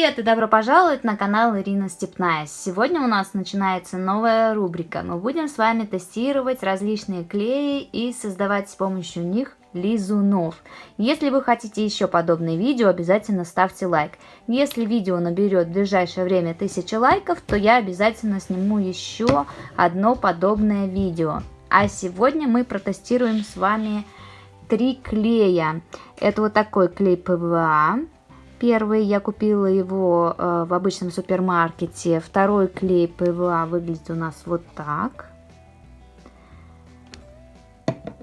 Привет и добро пожаловать на канал Ирина Степная. Сегодня у нас начинается новая рубрика. Мы будем с вами тестировать различные клеи и создавать с помощью них лизунов. Если вы хотите еще подобные видео, обязательно ставьте лайк. Если видео наберет в ближайшее время 1000 лайков, то я обязательно сниму еще одно подобное видео. А сегодня мы протестируем с вами три клея. Это вот такой клей ПВА. Первый я купила его э, в обычном супермаркете. Второй клей ПВА выглядит у нас вот так.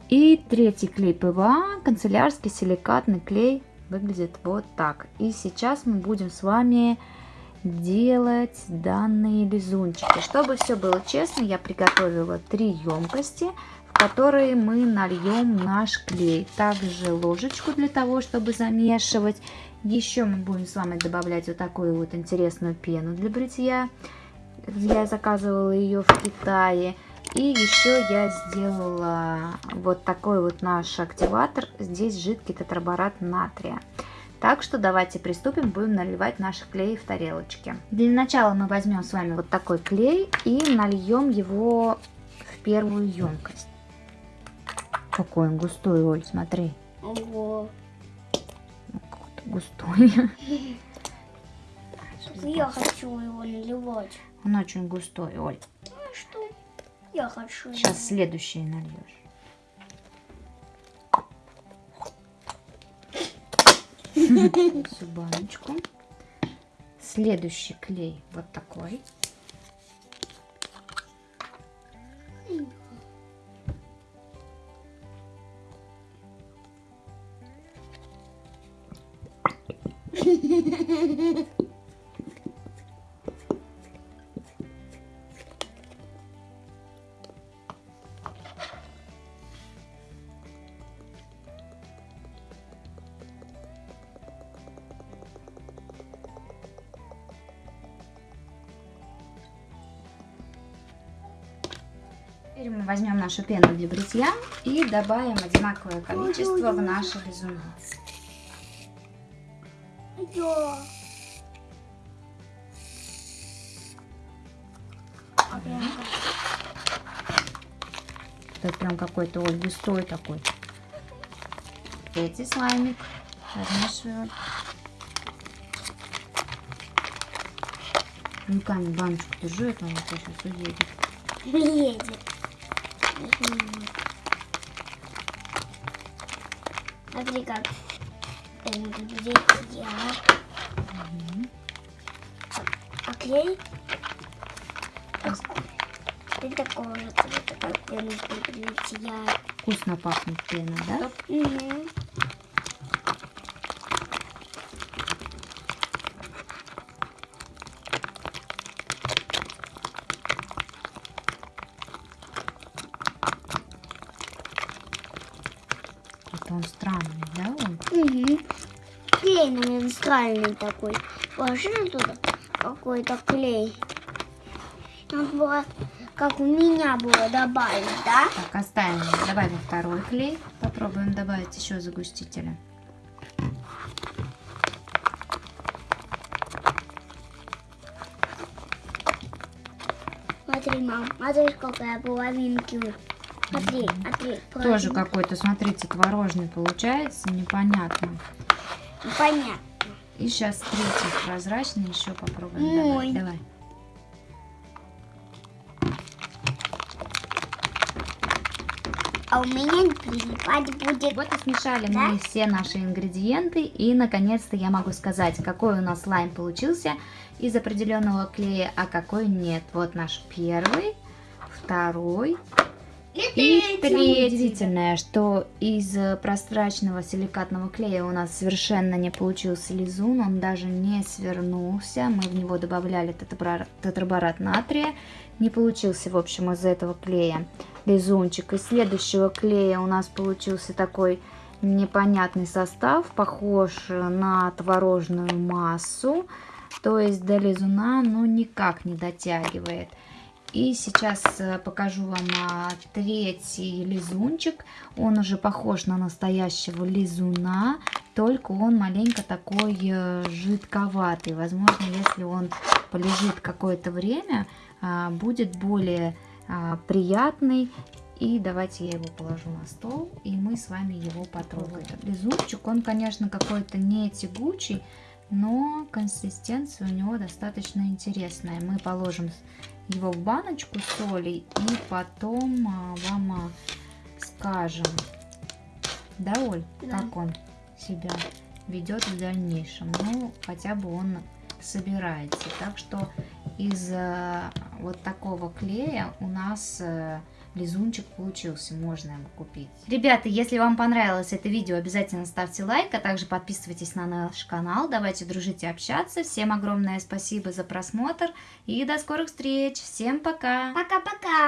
И третий клей ПВА, канцелярский силикатный клей, выглядит вот так. И сейчас мы будем с вами делать данные лизунчики. Чтобы все было честно, я приготовила три емкости, в которые мы нальем наш клей. Также ложечку для того, чтобы замешивать. Еще мы будем с вами добавлять вот такую вот интересную пену для бритья. Я заказывала ее в Китае. И еще я сделала вот такой вот наш активатор. Здесь жидкий тетраборат натрия. Так что давайте приступим, будем наливать наши клеи в тарелочки. Для начала мы возьмем с вами вот такой клей и нальем его в первую емкость. Какой он густой, Оль, смотри. Ого. Густой. Я хочу его наливать. Он очень густой, Оль. Ну что? Я хочу. Сейчас следующий нальешь. Всю баночку. Следующий клей вот такой. Теперь мы возьмем нашу пену для бритья и добавим одинаковое количество в наши лизуны. Я. Это прям какой-то вот густой такой. Третий слаймик размешиваю. Руками баночку держу, это он сейчас уедет. Едет. Смотри как. Где я? А клей? Ты как пена для бритья. Вкусно пахнет пена, да? Угу. Это он странный? Угу. Клей, странный такой. Положи туда какой-то клей. Надо было, как у меня было, добавить, да? Так, оставим. Добавим второй клей. Попробуем добавить еще загустителя. Смотри, мам, смотри, сколько я половинки. Смотри, смотри. Тоже половинки. какой-то, смотрите, творожный получается, непонятно. Ну, Понятно. И сейчас третий прозрачный еще попробуем Ой. добавить. Давай. А у меня прилипать будет. Вот и смешали Да? мы все наши ингредиенты. И наконец-то я могу сказать, какой у нас слайм получился из определенного клея, а какой нет. Вот наш первый, второй и. Удивительное, что из э, прозрачного силикатного клея у нас совершенно не получился лизун, он даже не свернулся. Мы в него добавляли тетраборат, тетраборат натрия. Не получился, в общем, из этого клея лизунчик. Из следующего клея у нас получился такой непонятный состав, похож на творожную массу. То есть до лизуна, ну, никак не дотягивает. И сейчас э, покажу вам а, третий лизунчик. Он уже похож на настоящего лизуна, только он маленько такой э, жидковатый. Возможно, если он полежит какое-то время, а, будет более а, приятный. И давайте я его положу на стол, и мы с вами его потрогаем. Лизунчик, он, конечно, какой-то не тягучий, но консистенция у него достаточно интересная. Мы положим его в баночку соли и потом а, вам а, скажем, да, Оль, Да. как он себя ведет в дальнейшем. Ну, хотя бы он собирается. Так что из э, вот такого клея у нас э, лизунчик получился, можно его купить. Ребята, если вам понравилось это видео, обязательно ставьте лайк, а также подписывайтесь на наш канал, давайте дружить и общаться. Всем огромное спасибо за просмотр и до скорых встреч, всем пока! Пока-пока.